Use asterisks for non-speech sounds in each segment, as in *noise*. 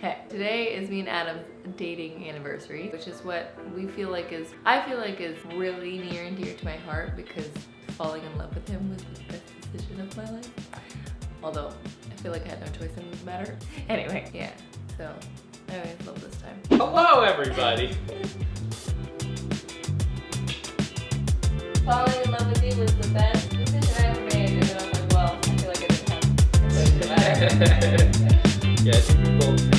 Hey, today is me and Adam's dating anniversary, which is what we feel like is, I feel like is really near and dear to my heart because falling in love with him was the best decision of my life. Although, I feel like I had no choice in the matter. Anyway, yeah, so I always love this time. Hello, everybody. Falling in love with you was the best decision I ever made, and then I was like, well, I feel like I didn't have a choice in the matter. yeah, I think we both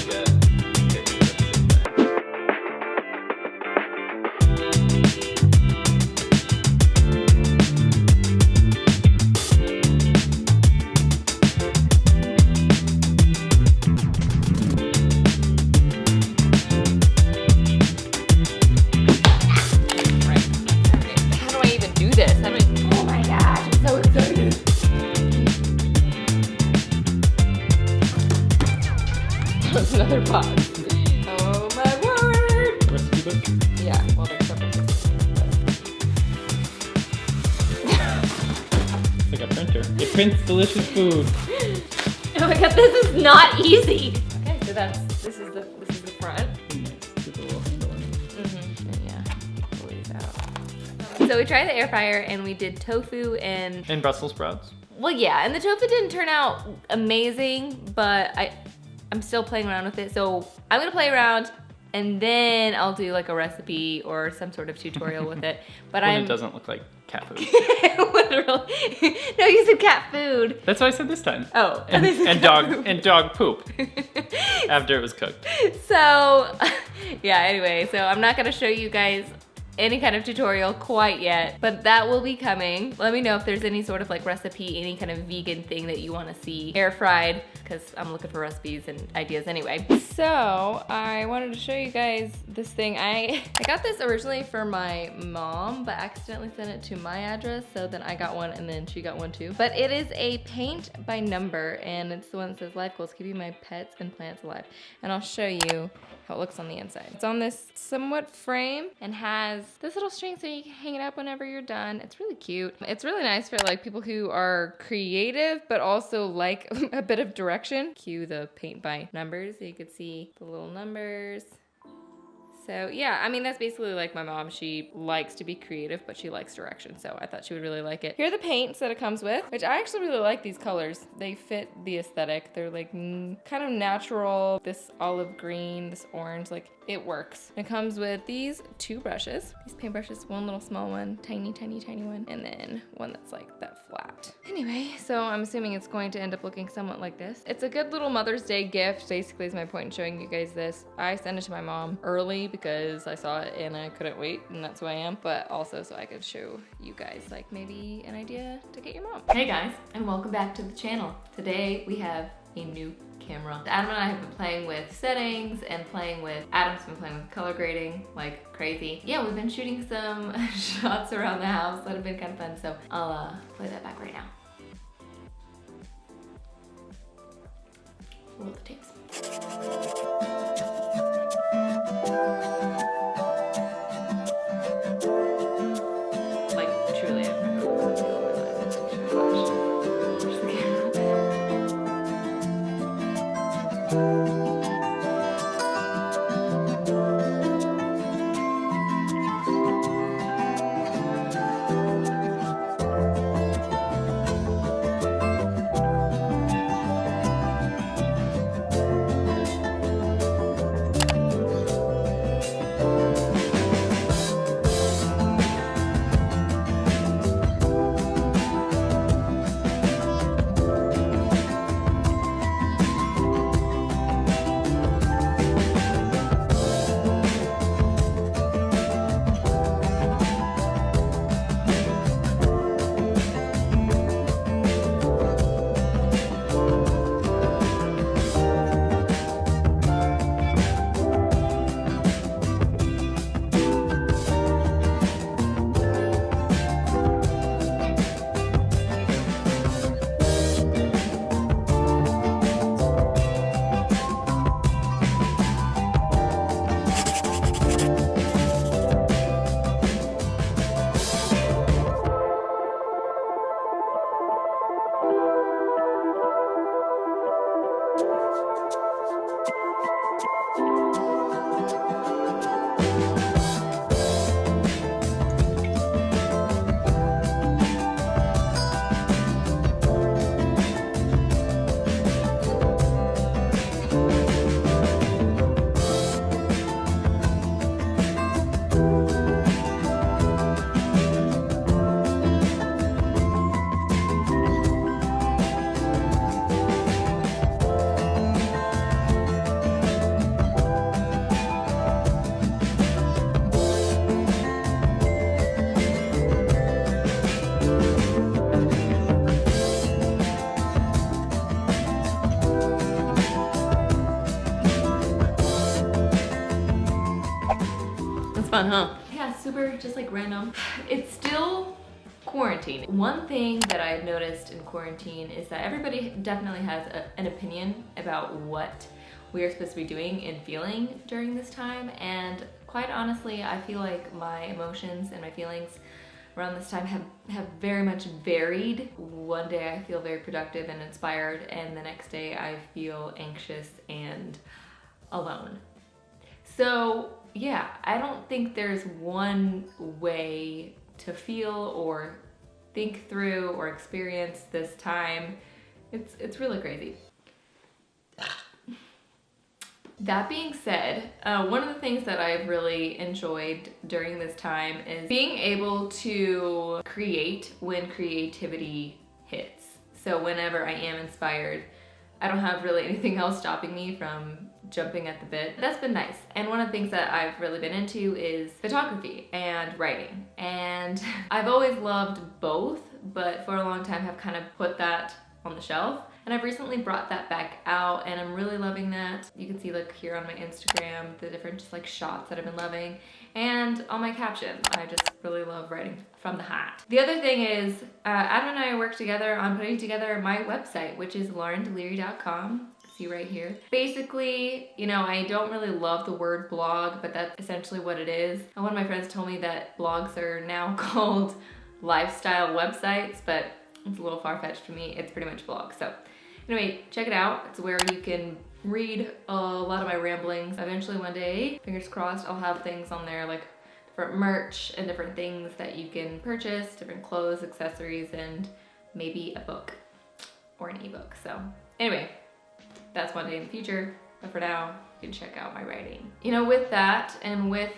that's this is the this is the front. Nice. Get the little handle on it. Mm-hmm. Yeah, pull out. So we tried the air fryer and we did tofu and And Brussels sprouts. well, yeah, and the tofu didn't turn out amazing, but I I'm still playing around with it. So I'm gonna play around and then I'll do like a recipe or some sort of tutorial with it. *laughs* But I'm it doesn't look like cat food. *laughs* literally no, you said cat food. That's what I said this time. Oh, And, and *laughs* dog food. and dog poop after it was cooked. so yeah anyway so i'm not going to show you guys any kind of tutorial quite yet but that will be coming. Let me know if there's any sort of like recipe any kind of vegan thing that you want to see air fried because i'm looking for recipes and ideas anyway. So i wanted to show you guys this thing. I i got this originally for my mom but accidentally sent it to my address so then i got one and then she got one too. But it is a paint by number and it's the one that says life goals keeping my pets and plants alive. And i'll show you how it looks on the inside. It's on this somewhat frame and has this little string so you can hang it up whenever you're done. It's really cute. It's really nice for like people who are creative but also like *laughs* a bit of direction. Cue the paint by numbers so you could see the little numbers. So yeah, I mean, that's basically like my mom. She likes to be creative, but she likes direction. So I thought she would really like it. Here are the paints that it comes with, which I actually really like these colors. They fit the aesthetic. They're like kind of natural. This olive green, this orange, like it works. It comes with these two brushes. These paint brushes, one little small one, tiny, tiny, tiny one, and then one that's like that flat. Anyway, so I'm assuming it's going to end up looking somewhat like this. It's a good little Mother's Day gift, basically is my point in showing you guys this. I sent it to my mom early because I saw it and I couldn't wait and that's who I am, but also so I could show you guys like maybe an idea to get your mom. Hey guys, and welcome back to the channel. Today we have a new camera. Adam and I have been playing with settings and playing with, Adam's been playing with color grading like crazy. Yeah, we've been shooting some *laughs* shots around the house that have been kind of fun, so I'll uh, play that back right now. Roll the tapes. Just like random. It's still quarantine. One thing that I've noticed in quarantine is that everybody definitely has a, an opinion about what we are supposed to be doing and feeling during this time. And quite honestly, I feel like my emotions and my feelings around this time have, have very much varied. One day I feel very productive and inspired, and the next day I feel anxious and alone. So yeah, I don't think there's one way to feel or think through or experience this time. It's, it's really crazy. That being said, uh, one of the things that I've really enjoyed during this time is being able to create when creativity hits. So whenever I am inspired, I don't have really *laughs* anything else stopping me from jumping at the bit. That's been nice. And one of the things that I've really been into is photography and writing. And *laughs* I've always loved both, but for a long time have kind of put that on the shelf. And I've recently brought that back out and I'm really loving that. You can see like here on my Instagram, the different just like shots that I've been loving. And on my captions, I just really love writing from the heart. The other thing is, uh, Adam and I work together on putting together my website, which is laurendeliri.com see right here. Basically, you know, I don't really love the word blog, but that's essentially what it is. And one of my friends told me that blogs are now *laughs* called lifestyle websites, but it's a little far-fetched for me. It's pretty much blog. So anyway, check it out. It's where you can read a lot of my ramblings. Eventually one day, fingers crossed, I'll have things on there like different merch and different things that you can purchase, different clothes, accessories, and maybe a book or an ebook. So anyway, that's one day in the future. But for now, you can check out my writing. You know, with that and with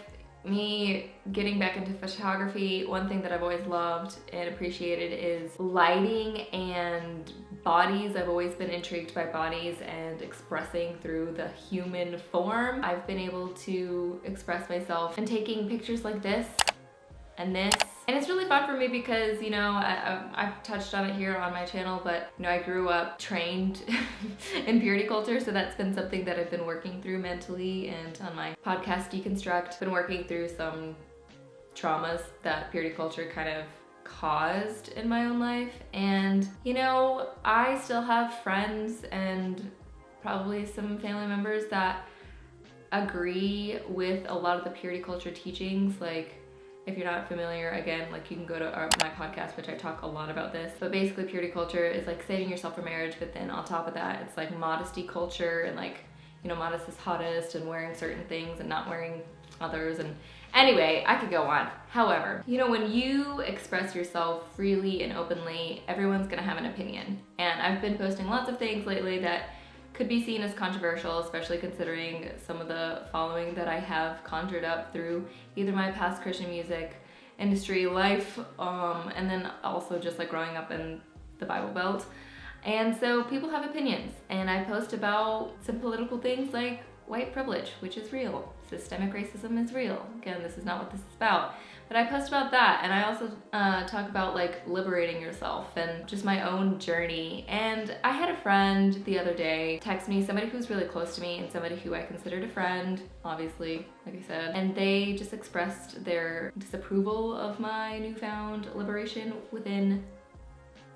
me getting back into photography, one thing that I've always loved and appreciated is lighting and bodies. I've always been intrigued by bodies and expressing through the human form. I've been able to express myself and taking pictures like this and this and it's really fun for me because, you know, I, have touched on it here on my channel, but, you know, I grew up trained *laughs* in purity culture, so that's been something that I've been working through mentally and on my podcast Deconstruct, been working through some traumas that purity culture kind of caused in my own life. And, you know, I still have friends and probably some family members that agree with a lot of the purity culture teachings, like if you're not familiar, again, like you can go to our, my podcast, which I talk a lot about this. But basically, purity culture is like saving yourself for marriage, but then on top of that, it's like modesty culture and like, you know, modest is hottest and wearing certain things and not wearing others. And anyway, I could go on. However, you know, when you express yourself freely and openly, everyone's gonna have an opinion. And I've been posting lots of things lately that could be seen as controversial, especially considering some of the following that I have conjured up through either my past Christian music industry life, um, and then also just like growing up in the Bible Belt. And so people have opinions, and I post about some political things like white privilege, which is real. Systemic racism is real. Again, this is not what this is about. But I post about that and I also uh, talk about like liberating yourself and just my own journey. And I had a friend the other day text me, somebody who's really close to me and somebody who I considered a friend, obviously, like I said. And they just expressed their disapproval of my newfound liberation within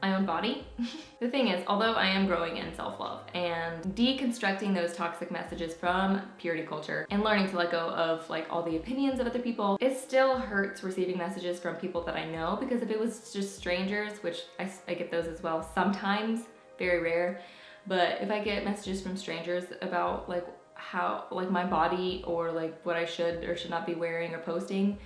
my own body. *laughs* the thing is, although I am growing in self-love and deconstructing those toxic messages from purity culture and learning to let go of like all the opinions of other people, it still hurts receiving messages from people that I know because if it was just strangers, which I, I get those as well sometimes, very rare, but if I get messages from strangers about like how like my body or like what I should or should not be wearing or posting,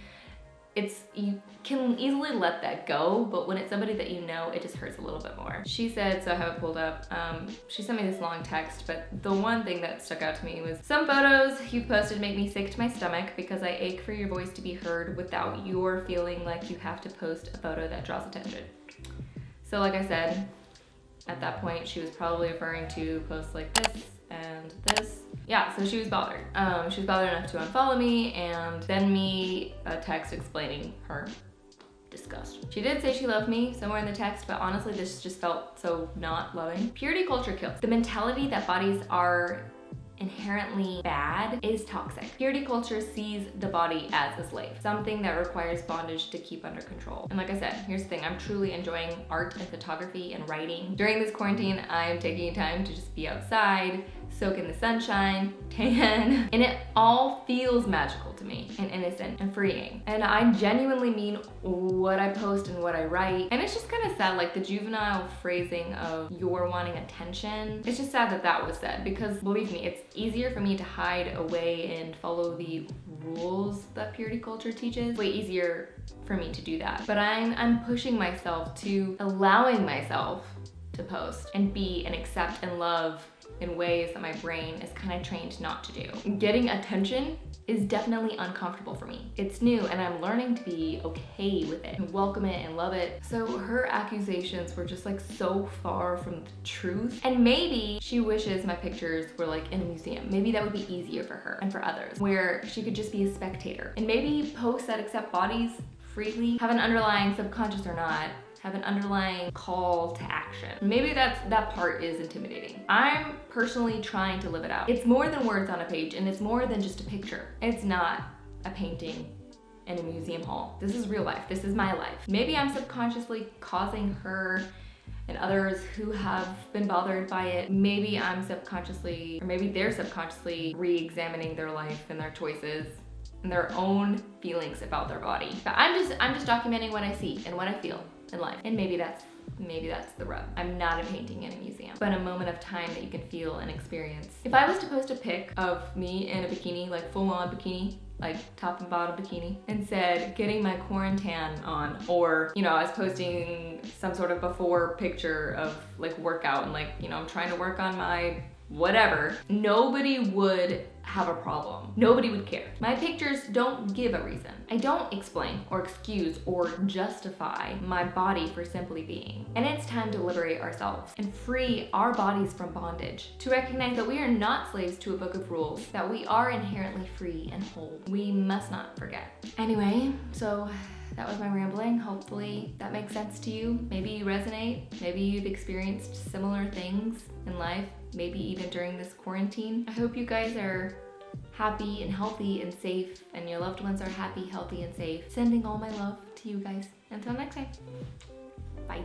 it's you can easily let that go but when it's somebody that you know it just hurts a little bit more she said so i have it pulled up um, she sent me this long text but the one thing that stuck out to me was some photos you posted make me sick to my stomach because i ache for your voice to be heard without your feeling like you have to post a photo that draws attention so like i said at that point she was probably referring to posts like this and this. Yeah, so she was bothered. Um, she was bothered enough to unfollow me and send me a text explaining her disgust. She did say she loved me somewhere in the text, but honestly, this just felt so not loving. Purity culture kills. The mentality that bodies are inherently bad is toxic. Purity culture sees the body as a slave, something that requires bondage to keep under control. And like I said, here's the thing, I'm truly enjoying art and photography and writing. During this quarantine, I'm taking time to just be outside, soak in the sunshine, *laughs* tan, and it all feels magical to me and innocent and freeing. And I genuinely mean what I post and what I write. And it's just kind of sad, like the juvenile phrasing of you're wanting attention. It's just sad that that was said because believe me, it's easier for me to hide away and follow the rules that purity culture teaches. Way easier for me to do that. But I'm, I'm pushing myself to allowing myself to post and be and accept and love in ways that my brain is kind of trained not to do. Getting attention is definitely uncomfortable for me. It's new and I'm learning to be okay with it and welcome it and love it. So her accusations were just like so far from the truth. And maybe she wishes my pictures were like in a museum. Maybe that would be easier for her and for others where she could just be a spectator. And maybe posts that accept bodies freely have an underlying subconscious or not have an underlying call to action. Maybe that's that part is intimidating. I'm personally trying to live it out. It's more than words on a page and it's more than just a picture. It's not a painting in a museum hall. This is real life. This is my life. Maybe I'm subconsciously causing her and others who have been bothered by it, maybe I'm subconsciously, or maybe they're subconsciously re-examining their life and their choices and their own feelings about their body. But I'm just, I'm just documenting what I see and what I feel in life. And maybe that's maybe that's the rub. I'm not a painting in a museum, but a moment of time that you can feel and experience. If I was to post a pic of me in a bikini, like full on bikini, like top and bottom bikini, and said getting my quarantine on, or, you know, I was posting some sort of before picture of like workout and like, you know, I'm trying to work on my whatever, nobody would have a problem. Nobody would care. My pictures don't give a reason. I don't explain or excuse or justify my body for simply being. And it's time to liberate ourselves and free our bodies from bondage. To recognize that we are not slaves to a book of rules, that we are inherently free and whole. We must not forget. Anyway, so that was my rambling. Hopefully that makes sense to you. Maybe you resonate. Maybe you've experienced similar things in life, maybe even during this quarantine. I hope you guys are happy and healthy and safe and your loved ones are happy, healthy, and safe. Sending all my love to you guys. Until next time, bye.